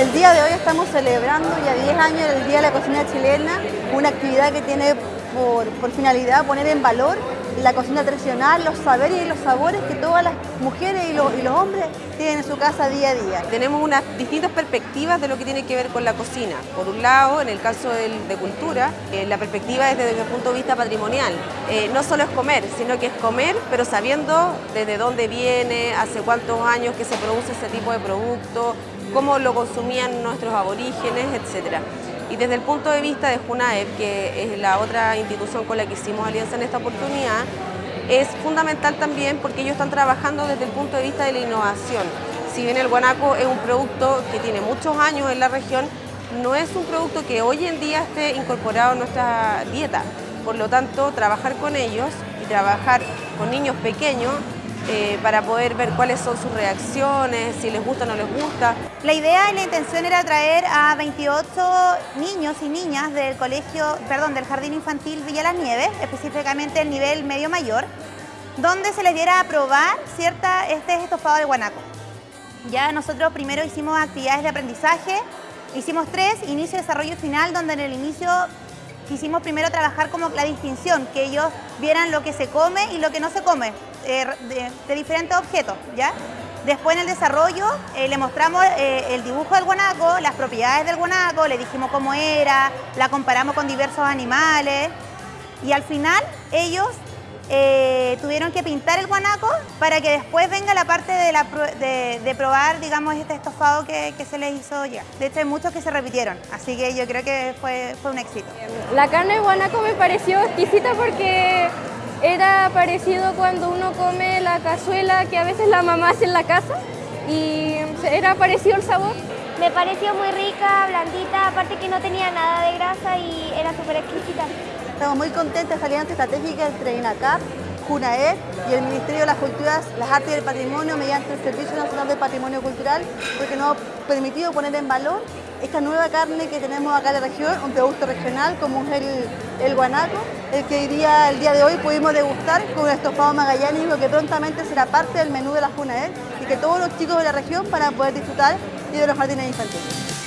El día de hoy estamos celebrando ya 10 años el Día de la Cocina Chilena, una actividad que tiene por, por finalidad poner en valor la cocina tradicional, los saberes y los sabores que todas las mujeres y los, hombres tienen en su casa día a día. Tenemos unas distintas perspectivas de lo que tiene que ver con la cocina. Por un lado, en el caso de cultura, eh, la perspectiva es desde el punto de vista patrimonial. Eh, no solo es comer, sino que es comer, pero sabiendo desde dónde viene, hace cuántos años que se produce ese tipo de producto, cómo lo consumían nuestros aborígenes, etcétera. Y desde el punto de vista de JUNAEP, que es la otra institución con la que hicimos alianza en esta oportunidad, es fundamental también porque ellos están trabajando desde el punto de vista de la innovación. Si bien el guanaco es un producto que tiene muchos años en la región, no es un producto que hoy en día esté incorporado en nuestra dieta. Por lo tanto, trabajar con ellos y trabajar con niños pequeños eh, para poder ver cuáles son sus reacciones, si les gusta o no les gusta. La idea y la intención era traer a 28 niños y niñas del colegio, perdón, del Jardín Infantil Villa Las Nieves, específicamente el nivel medio mayor, donde se les diera a probar cierta, este estofado de guanaco. Ya nosotros primero hicimos actividades de aprendizaje, hicimos tres, inicio, desarrollo y final, donde en el inicio quisimos primero trabajar como la distinción, que ellos vieran lo que se come y lo que no se come, eh, de, diferentes objetos, ¿ya? Después en el desarrollo eh, le mostramos eh, el dibujo del guanaco, las propiedades del guanaco, le dijimos cómo era, la comparamos con diversos animales y al final ellos eh, tuvieron que pintar el guanaco para que después venga la parte de, la, de, de probar, digamos, este estofado que, que, se les hizo ya. De hecho, hay muchos que se repitieron, así que yo creo que fue, fue un éxito. La carne de guanaco me pareció exquisita porque era parecido cuando uno come la cazuela que a veces la mamá hace en la casa y era parecido el sabor. Me pareció muy rica, blandita, aparte que no tenía nada de grasa y Estamos muy contentos de esta alianza estratégica entre INACAP, JUNAED y el Ministerio de las Culturas, las Artes y el Patrimonio mediante el Servicio Nacional del Patrimonio Cultural, porque nos ha permitido poner en valor esta nueva carne que tenemos acá en la región, un producto regional como es el, el guanaco, el que día, el día de hoy pudimos degustar con el estofado magallánico que prontamente será parte del menú de la JUNAED y que todos los chicos de la región van a poder disfrutar y de los jardines infantiles.